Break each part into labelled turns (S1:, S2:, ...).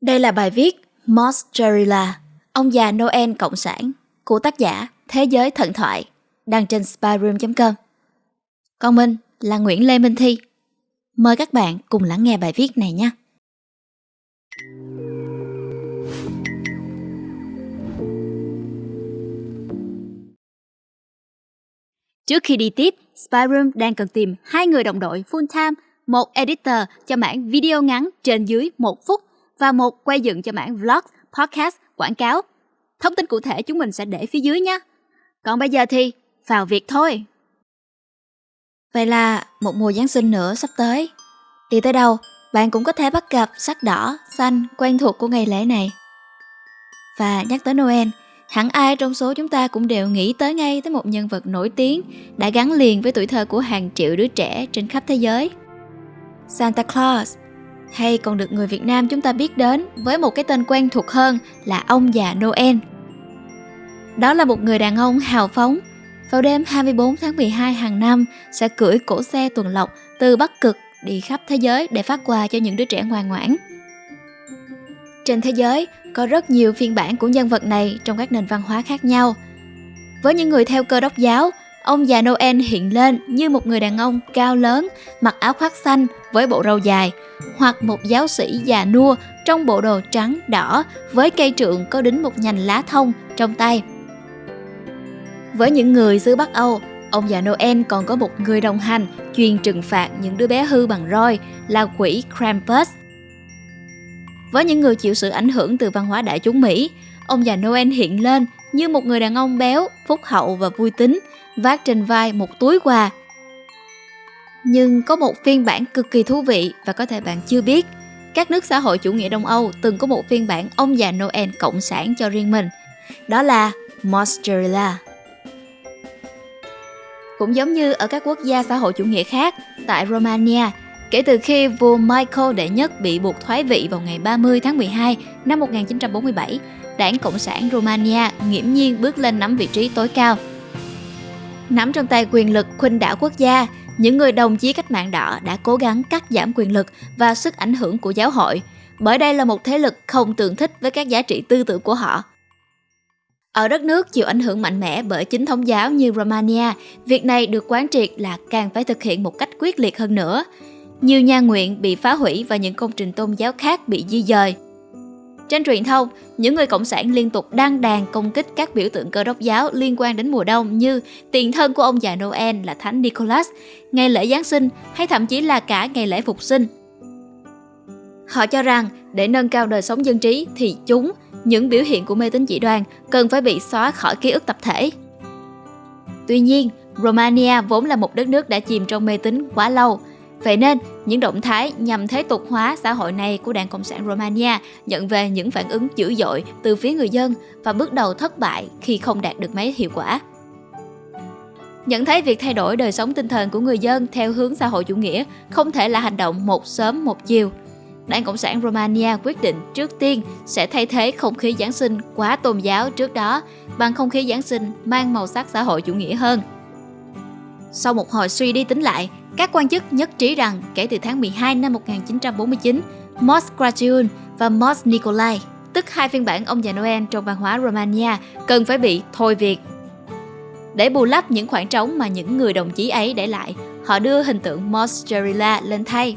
S1: Đây là bài viết Mozzarella, ông già Noel Cộng sản của tác giả Thế giới thần thoại, đăng trên spyroom.com. Còn mình là Nguyễn Lê Minh Thi. Mời các bạn cùng lắng nghe bài viết này nhé. Trước khi đi tiếp, Spyroom đang cần tìm hai người đồng đội full time, một editor cho mảng video ngắn trên dưới một phút và một quay dựng cho mảng vlog, podcast, quảng cáo. Thông tin cụ thể chúng mình sẽ để phía dưới nhé. Còn bây giờ thì vào việc thôi. Vậy là một mùa Giáng sinh nữa sắp tới. Đi tới đâu, bạn cũng có thể bắt gặp sắc đỏ, xanh quen thuộc của ngày lễ này. Và nhắc tới Noel, hẳn ai trong số chúng ta cũng đều nghĩ tới ngay tới một nhân vật nổi tiếng đã gắn liền với tuổi thơ của hàng triệu đứa trẻ trên khắp thế giới. Santa Claus, hay còn được người Việt Nam chúng ta biết đến với một cái tên quen thuộc hơn là ông già Noel. Đó là một người đàn ông hào phóng, vào đêm 24 tháng 12 hàng năm sẽ cưỡi cổ xe tuần lộc từ Bắc Cực đi khắp thế giới để phát quà cho những đứa trẻ ngoan ngoãn. Trên thế giới có rất nhiều phiên bản của nhân vật này trong các nền văn hóa khác nhau. Với những người theo cơ đốc giáo, ông già Noel hiện lên như một người đàn ông cao lớn, mặc áo khoác xanh với bộ râu dài, hoặc một giáo sĩ già nua trong bộ đồ trắng đỏ với cây trượng có đính một nhành lá thông trong tay. Với những người xứ Bắc Âu, ông già Noel còn có một người đồng hành chuyên trừng phạt những đứa bé hư bằng roi là quỷ Krampus. Với những người chịu sự ảnh hưởng từ văn hóa đại chúng Mỹ, ông già Noel hiện lên như một người đàn ông béo, phúc hậu và vui tính, vác trên vai một túi quà. Nhưng có một phiên bản cực kỳ thú vị và có thể bạn chưa biết. Các nước xã hội chủ nghĩa Đông Âu từng có một phiên bản ông già Noel cộng sản cho riêng mình. Đó là Mozzarella. Cũng giống như ở các quốc gia xã hội chủ nghĩa khác, tại Romania, kể từ khi vua Michael đệ nhất bị buộc thoái vị vào ngày 30 tháng 12 năm 1947, đảng Cộng sản Romania nghiễm nhiên bước lên nắm vị trí tối cao. Nắm trong tay quyền lực khuynh đảo quốc gia, những người đồng chí cách mạng đỏ đã cố gắng cắt giảm quyền lực và sức ảnh hưởng của giáo hội, bởi đây là một thế lực không tương thích với các giá trị tư tưởng của họ. Ở đất nước chịu ảnh hưởng mạnh mẽ bởi chính thống giáo như Romania, việc này được quán triệt là càng phải thực hiện một cách quyết liệt hơn nữa. Nhiều nhà nguyện bị phá hủy và những công trình tôn giáo khác bị di dời. Trên truyền thông, những người cộng sản liên tục đăng đàn công kích các biểu tượng cơ đốc giáo liên quan đến mùa đông như tiền thân của ông già Noel là Thánh Nicholas, ngày lễ Giáng sinh hay thậm chí là cả ngày lễ Phục sinh. Họ cho rằng để nâng cao đời sống dân trí thì chúng, những biểu hiện của mê tín dị đoan cần phải bị xóa khỏi ký ức tập thể. Tuy nhiên, Romania vốn là một đất nước đã chìm trong mê tín quá lâu, Vậy nên, những động thái nhằm thế tục hóa xã hội này của Đảng Cộng sản Romania nhận về những phản ứng dữ dội từ phía người dân và bước đầu thất bại khi không đạt được mấy hiệu quả. Nhận thấy việc thay đổi đời sống tinh thần của người dân theo hướng xã hội chủ nghĩa không thể là hành động một sớm một chiều. Đảng Cộng sản Romania quyết định trước tiên sẽ thay thế không khí Giáng sinh quá tôn giáo trước đó bằng không khí Giáng sinh mang màu sắc xã hội chủ nghĩa hơn. Sau một hồi suy đi tính lại, các quan chức nhất trí rằng kể từ tháng 12 năm 1949, Mos Crăciun và Mos Nicolae, tức hai phiên bản ông già Noel trong văn hóa Romania, cần phải bị thôi việc. Để bù lấp những khoảng trống mà những người đồng chí ấy để lại, họ đưa hình tượng Mozzarella lên thay.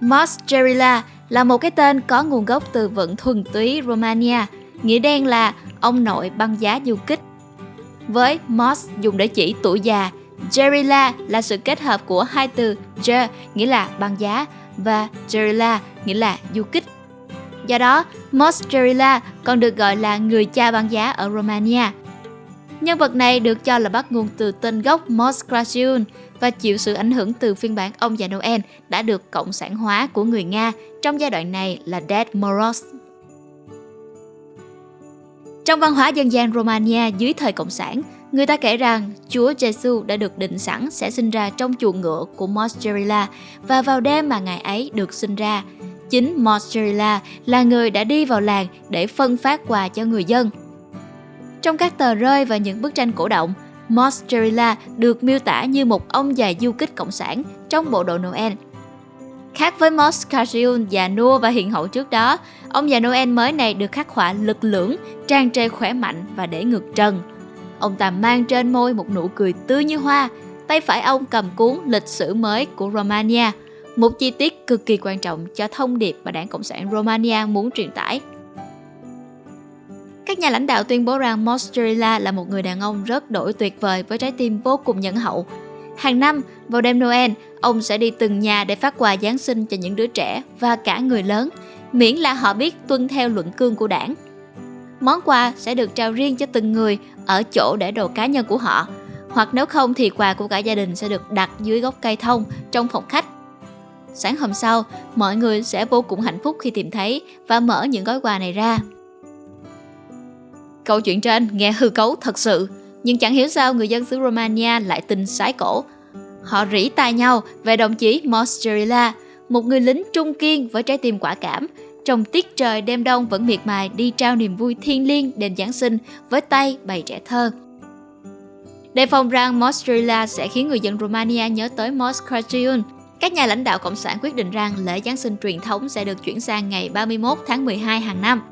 S1: Mozzarella là một cái tên có nguồn gốc từ vựng thuần túy Romania, nghĩa đen là ông nội băng giá du kích. Với Mos dùng để chỉ tuổi già, Gerilla là sự kết hợp của hai từ Ger nghĩa là băng giá và Gerilla nghĩa là du kích. Do đó, Mozzarella còn được gọi là người cha băng giá ở Romania. Nhân vật này được cho là bắt nguồn từ tên gốc Mos Crăciun và chịu sự ảnh hưởng từ phiên bản ông già Noel đã được cộng sản hóa của người Nga trong giai đoạn này là Dead Moros. Trong văn hóa dân gian Romania dưới thời Cộng sản, Người ta kể rằng Chúa Giêsu đã được định sẵn sẽ sinh ra trong chuồng ngựa của Mozzarella và vào đêm mà ngày ấy được sinh ra, chính Mozzarella là người đã đi vào làng để phân phát quà cho người dân. Trong các tờ rơi và những bức tranh cổ động, Mozzarella được miêu tả như một ông già du kích cộng sản trong bộ đồ Noel. Khác với Moscardin già nua và hiền hậu trước đó, ông già Noel mới này được khắc họa lực lưỡng, trang trề khỏe mạnh và để ngược trần. Ông ta mang trên môi một nụ cười tươi như hoa, tay phải ông cầm cuốn lịch sử mới của Romania, một chi tiết cực kỳ quan trọng cho thông điệp mà đảng Cộng sản Romania muốn truyền tải. Các nhà lãnh đạo tuyên bố rằng Mozzarella là một người đàn ông rất đổi tuyệt vời với trái tim vô cùng nhân hậu. Hàng năm, vào đêm Noel, ông sẽ đi từng nhà để phát quà Giáng sinh cho những đứa trẻ và cả người lớn, miễn là họ biết tuân theo luận cương của đảng. Món quà sẽ được trao riêng cho từng người ở chỗ để đồ cá nhân của họ, hoặc nếu không thì quà của cả gia đình sẽ được đặt dưới gốc cây thông trong phòng khách. Sáng hôm sau, mọi người sẽ vô cùng hạnh phúc khi tìm thấy và mở những gói quà này ra. Câu chuyện trên nghe hư cấu thật sự, nhưng chẳng hiểu sao người dân xứ Romania lại tin sái cổ. Họ rỉ tai nhau về đồng chí Mozzarella, một người lính trung kiên với trái tim quả cảm, trong tiết trời đêm đông vẫn miệt mài đi trao niềm vui thiên liêng đêm Giáng sinh với tay bày trẻ thơ. Đề phòng rằng Mozzarella sẽ khiến người dân Romania nhớ tới Moscraciun, các nhà lãnh đạo Cộng sản quyết định rằng lễ Giáng sinh truyền thống sẽ được chuyển sang ngày 31 tháng 12 hàng năm.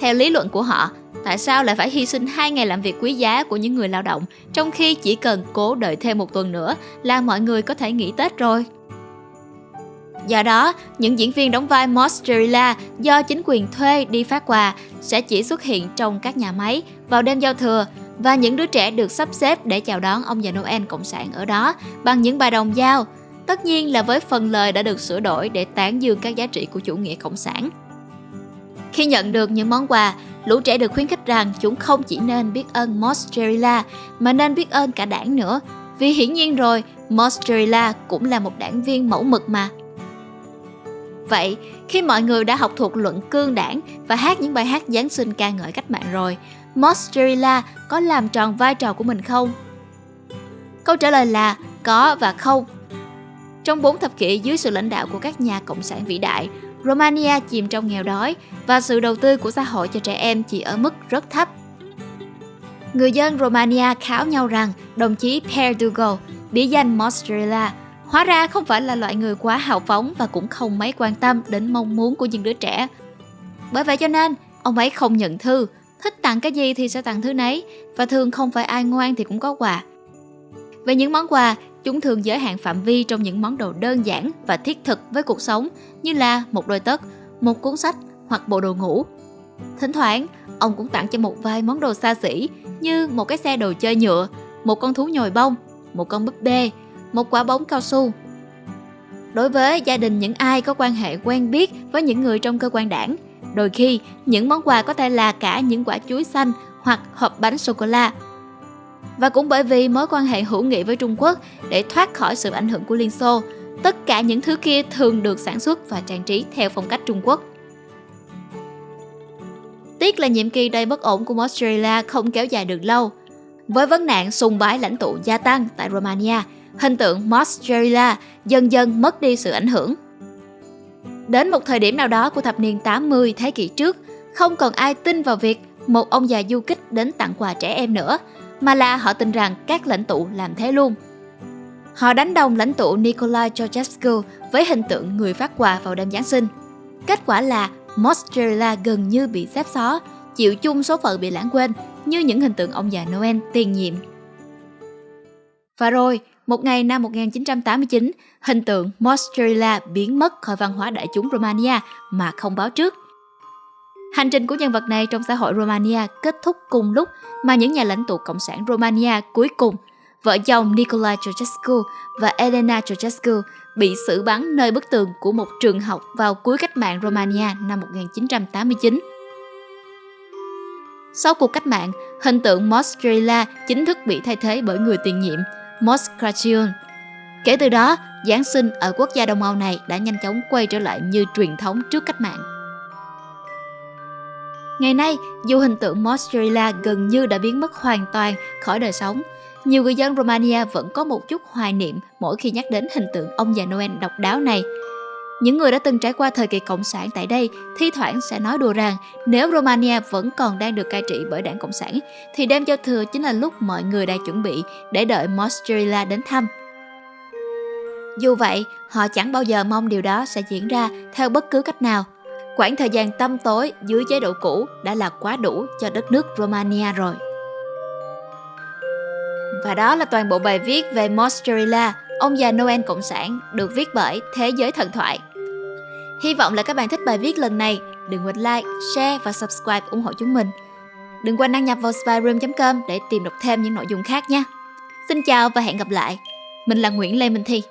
S1: Theo lý luận của họ, tại sao lại phải hy sinh hai ngày làm việc quý giá của những người lao động trong khi chỉ cần cố đợi thêm một tuần nữa là mọi người có thể nghỉ Tết rồi? Do đó, những diễn viên đóng vai Mozzarella do chính quyền thuê đi phát quà sẽ chỉ xuất hiện trong các nhà máy vào đêm giao thừa và những đứa trẻ được sắp xếp để chào đón ông già Noel Cộng sản ở đó bằng những bài đồng dao, tất nhiên là với phần lời đã được sửa đổi để tán dương các giá trị của chủ nghĩa cộng sản. Khi nhận được những món quà, lũ trẻ được khuyến khích rằng chúng không chỉ nên biết ơn Mozzarella mà nên biết ơn cả đảng nữa. Vì hiển nhiên rồi, Mozzarella cũng là một đảng viên mẫu mực mà. Vậy, khi mọi người đã học thuộc luận cương đảng và hát những bài hát Giáng sinh ca ngợi cách mạng rồi, Mozzarella có làm tròn vai trò của mình không? Câu trả lời là có và không. Trong 4 thập kỷ dưới sự lãnh đạo của các nhà cộng sản vĩ đại, Romania chìm trong nghèo đói và sự đầu tư của xã hội cho trẻ em chỉ ở mức rất thấp. Người dân Romania kháo nhau rằng đồng chí Perdugo, bí danh Mozzarella, hóa ra không phải là loại người quá hào phóng và cũng không mấy quan tâm đến mong muốn của những đứa trẻ. Bởi vậy cho nên, ông ấy không nhận thư, thích tặng cái gì thì sẽ tặng thứ nấy và thường không phải ai ngoan thì cũng có quà. Về những món quà, chúng thường giới hạn phạm vi trong những món đồ đơn giản và thiết thực với cuộc sống như là một đôi tất, một cuốn sách hoặc bộ đồ ngủ. Thỉnh thoảng, ông cũng tặng cho một vài món đồ xa xỉ như một cái xe đồ chơi nhựa, một con thú nhồi bông, một con búp bê, một quả bóng cao su. Đối với gia đình những ai có quan hệ quen biết với những người trong cơ quan đảng, đôi khi những món quà có thể là cả những quả chuối xanh hoặc hộp bánh sô-cô-la. Và cũng bởi vì mối quan hệ hữu nghị với Trung Quốc để thoát khỏi sự ảnh hưởng của Liên Xô, tất cả những thứ kia thường được sản xuất và trang trí theo phong cách Trung Quốc. Tiếc là nhiệm kỳ đầy bất ổn của Australia không kéo dài được lâu. Với vấn nạn sùng bái lãnh tụ gia tăng tại Romania, hình tượng Mozzarella dần dần mất đi sự ảnh hưởng. Đến một thời điểm nào đó của thập niên 80 thế kỷ trước, không còn ai tin vào việc một ông già du kích đến tặng quà trẻ em nữa, mà là họ tin rằng các lãnh tụ làm thế luôn. Họ đánh đồng lãnh tụ Nikolai Ceausescu với hình tượng người phát quà vào đêm Giáng sinh. Kết quả là Mozzarella gần như bị xếp xó, chịu chung số phận bị lãng quên như những hình tượng ông già Noel tiền nhiệm. Và rồi, một ngày năm 1989, hình tượng Mozzarella biến mất khỏi văn hóa đại chúng Romania mà không báo trước. Hành trình của nhân vật này trong xã hội Romania kết thúc cùng lúc mà những nhà lãnh tụ Cộng sản Romania cuối cùng, vợ chồng Nicolae Ceausescu và Elena Ceausescu bị xử bắn nơi bức tường của một trường học vào cuối cách mạng Romania năm 1989. Sau cuộc cách mạng, hình tượng Mozzarella chính thức bị thay thế bởi người tiền nhiệm Moscracion. Kể từ đó, Giáng sinh ở quốc gia Đông Âu này đã nhanh chóng quay trở lại như truyền thống trước cách mạng. Ngày nay, dù hình tượng Mozzarella gần như đã biến mất hoàn toàn khỏi đời sống, nhiều người dân Romania vẫn có một chút hoài niệm mỗi khi nhắc đến hình tượng ông già Noel độc đáo này. Những người đã từng trải qua thời kỳ cộng sản tại đây thi thoảng sẽ nói đùa rằng nếu Romania vẫn còn đang được cai trị bởi đảng Cộng sản thì đêm giao thừa chính là lúc mọi người đang chuẩn bị để đợi Mozzarella đến thăm. Dù vậy, họ chẳng bao giờ mong điều đó sẽ diễn ra theo bất cứ cách nào. Quãng thời gian tăm tối dưới chế độ cũ đã là quá đủ cho đất nước Romania rồi. Và đó là toàn bộ bài viết về Mozzarella, ông già Noel Cộng sản, được viết bởi Thế giới thần thoại. Hy vọng là các bạn thích bài viết lần này. Đừng quên like, share và subscribe ủng hộ chúng mình. Đừng quên đăng nhập vào spyroom.com để tìm đọc thêm những nội dung khác nha. Xin chào và hẹn gặp lại. Mình là Nguyễn Lê Minh Thi.